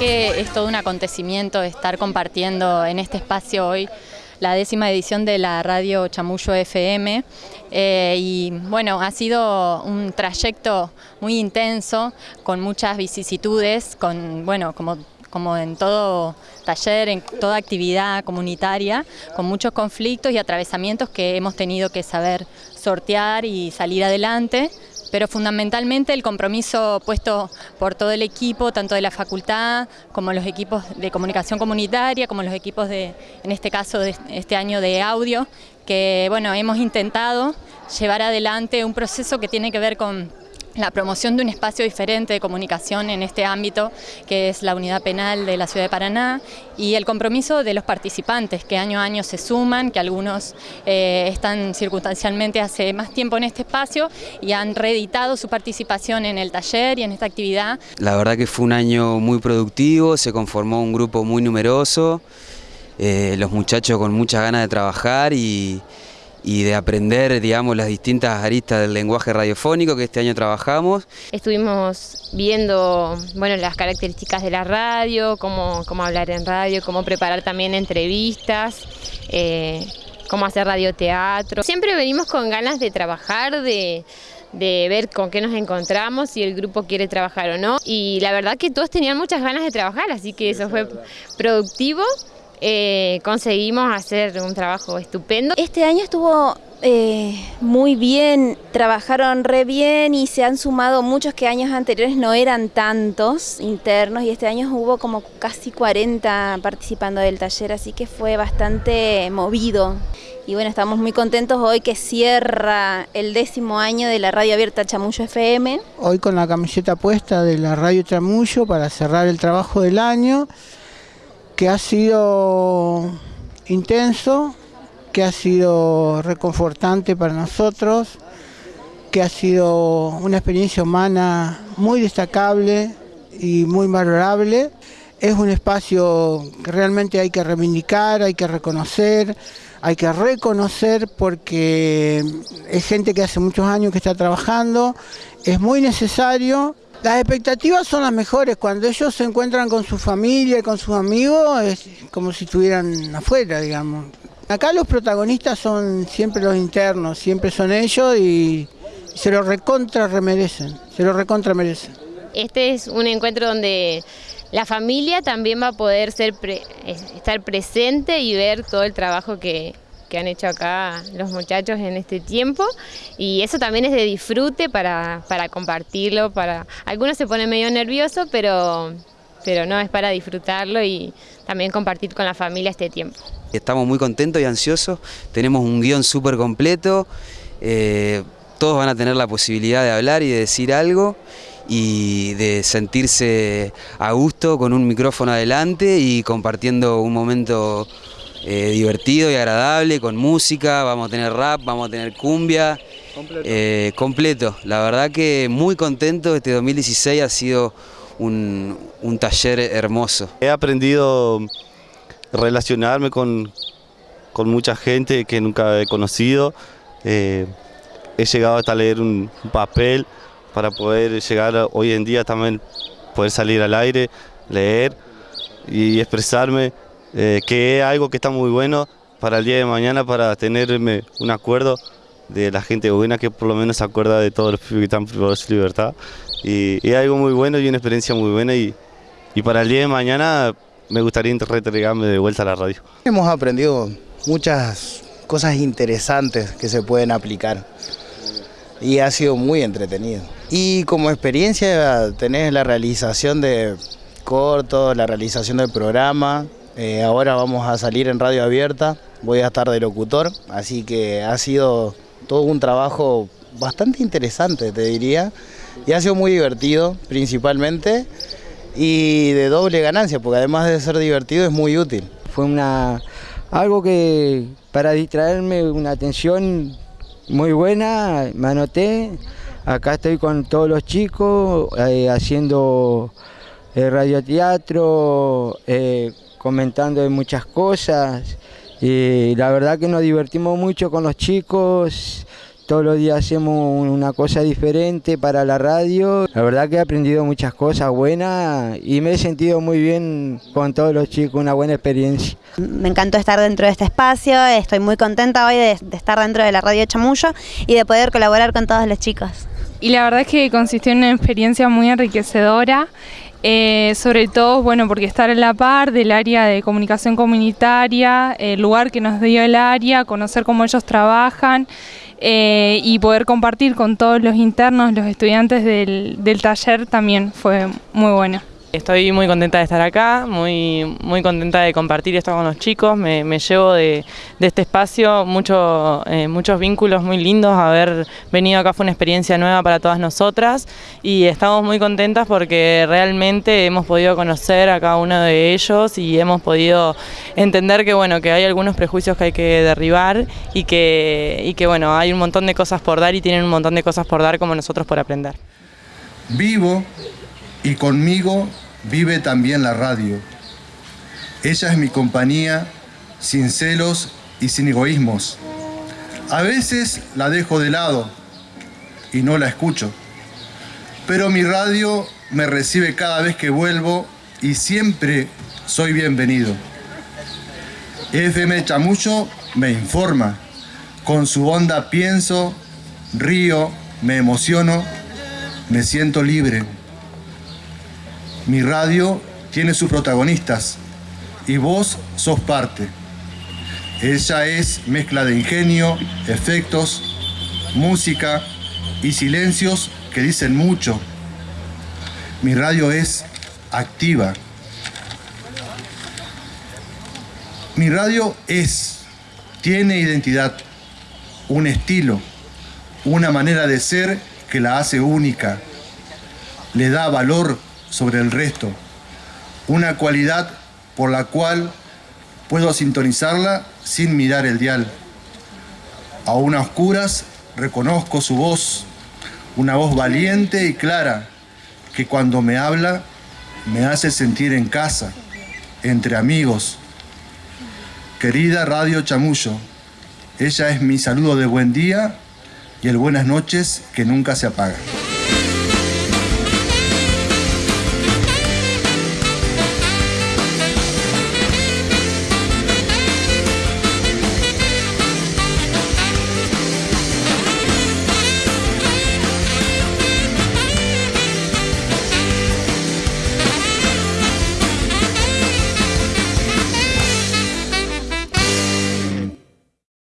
es todo un acontecimiento estar compartiendo en este espacio hoy la décima edición de la radio Chamullo FM eh, y bueno, ha sido un trayecto muy intenso, con muchas vicisitudes, con bueno, como como en todo taller, en toda actividad comunitaria, con muchos conflictos y atravesamientos que hemos tenido que saber sortear y salir adelante, pero fundamentalmente el compromiso puesto por todo el equipo, tanto de la facultad como los equipos de comunicación comunitaria, como los equipos de, en este caso, de este año de audio, que bueno, hemos intentado llevar adelante un proceso que tiene que ver con la promoción de un espacio diferente de comunicación en este ámbito, que es la unidad penal de la ciudad de Paraná, y el compromiso de los participantes, que año a año se suman, que algunos eh, están circunstancialmente hace más tiempo en este espacio y han reeditado su participación en el taller y en esta actividad. La verdad que fue un año muy productivo, se conformó un grupo muy numeroso, eh, los muchachos con muchas ganas de trabajar y y de aprender, digamos, las distintas aristas del lenguaje radiofónico que este año trabajamos. Estuvimos viendo, bueno, las características de la radio, cómo, cómo hablar en radio, cómo preparar también entrevistas, eh, cómo hacer radioteatro. Siempre venimos con ganas de trabajar, de, de ver con qué nos encontramos, si el grupo quiere trabajar o no. Y la verdad que todos tenían muchas ganas de trabajar, así que eso fue productivo. Eh, conseguimos hacer un trabajo estupendo. Este año estuvo eh, muy bien, trabajaron re bien y se han sumado muchos que años anteriores no eran tantos internos y este año hubo como casi 40 participando del taller, así que fue bastante movido. Y bueno, estamos muy contentos hoy que cierra el décimo año de la radio abierta Chamullo FM. Hoy con la camiseta puesta de la radio Chamullo para cerrar el trabajo del año que ha sido intenso, que ha sido reconfortante para nosotros, que ha sido una experiencia humana muy destacable y muy valorable. Es un espacio que realmente hay que reivindicar, hay que reconocer, hay que reconocer porque es gente que hace muchos años que está trabajando, es muy necesario las expectativas son las mejores, cuando ellos se encuentran con su familia y con sus amigos, es como si estuvieran afuera, digamos. Acá los protagonistas son siempre los internos, siempre son ellos y se lo recontra remerecen, se lo recontra merecen. Este es un encuentro donde la familia también va a poder ser estar presente y ver todo el trabajo que, que han hecho acá los muchachos en este tiempo. Y eso también es de disfrute para, compartirlo, para algunos se ponen medio nerviosos, pero, pero no, es para disfrutarlo y también compartir con la familia este tiempo. Estamos muy contentos y ansiosos, tenemos un guion súper completo, eh, todos van a tener la posibilidad de hablar y de decir algo y de sentirse a gusto con un micrófono adelante y compartiendo un momento eh, divertido y agradable, con música, vamos a tener rap, vamos a tener cumbia, eh, completo. La verdad que muy contento, este 2016 ha sido un, taller hermoso. He aprendido a relacionarme con, mucha gente que nunca he conocido, eh, he llegado hasta leer un papel para poder llegar hoy en día también, poder salir al aire, leer y expresarme eh, que es algo que está muy bueno para el día de mañana, para tenerme un acuerdo de la gente buena que por lo menos se acuerda de todos los que están privados de libertad. Y es algo muy bueno y una experiencia muy buena y, y para el día de mañana me gustaría entregarme de vuelta a la radio. Hemos aprendido muchas cosas interesantes que se pueden aplicar y ha sido muy entretenido. Y como experiencia tenés la realización de cortos, la realización del programa, eh, ahora vamos a salir en radio abierta, voy a estar de locutor, así que ha sido todo un trabajo bastante interesante, te diría, y ha sido muy divertido principalmente y de doble ganancia, porque además de ser divertido es muy útil. Fue una algo que para distraerme una atención muy buena, me anoté, acá estoy con todos los chicos eh, haciendo eh, radioteatro, eh, comentando de muchas cosas y la verdad que nos divertimos mucho con los chicos, todos los días hacemos una cosa diferente para la radio. La verdad que he aprendido muchas cosas buenas y me he sentido muy bien con todos los chicos, una buena experiencia. Me encantó estar dentro de este espacio, estoy muy contenta hoy de, de estar dentro de la radio Chamullo y de poder colaborar con todos los chicos. Y la verdad es que consistió en una experiencia muy enriquecedora. Eh, sobre todo, bueno, porque estar en la par del área de comunicación comunitaria, el lugar que nos dio el área, conocer cómo ellos trabajan eh, y poder compartir con todos los internos, los estudiantes del, del taller también fue muy bueno. Estoy muy contenta de estar acá, muy, muy contenta de compartir esto con los chicos, me, llevo de, de, este espacio mucho, eh, muchos vínculos muy lindos, haber venido acá fue una experiencia nueva para todas nosotras y estamos muy contentas porque realmente hemos podido conocer a cada uno de ellos y hemos podido entender que, bueno, que hay algunos prejuicios que hay que derribar y que, y que bueno, hay un montón de cosas por dar y tienen un montón de cosas por dar como nosotros por aprender. Vivo y conmigo vive también la radio. Ella es mi compañía sin celos y sin egoísmos. A veces la dejo de lado y no la escucho, pero mi radio me recibe cada vez que vuelvo y siempre soy bienvenido. FM Chamucho me informa, con su onda pienso, río, me emociono, me siento libre. Mi radio tiene sus protagonistas y vos sos parte. Ella es mezcla de ingenio, efectos, música y silencios que dicen mucho. Mi radio es activa. Mi radio es, tiene identidad, un estilo, una manera de ser que la hace única, le da valor sobre el resto, una cualidad por la cual puedo sintonizarla sin mirar el dial. Aún a oscuras reconozco su voz, una voz valiente y clara que cuando me habla me hace sentir en casa, entre amigos. Querida Radio Chamullo, ella es mi saludo de buen día y el buenas noches que nunca se apaga.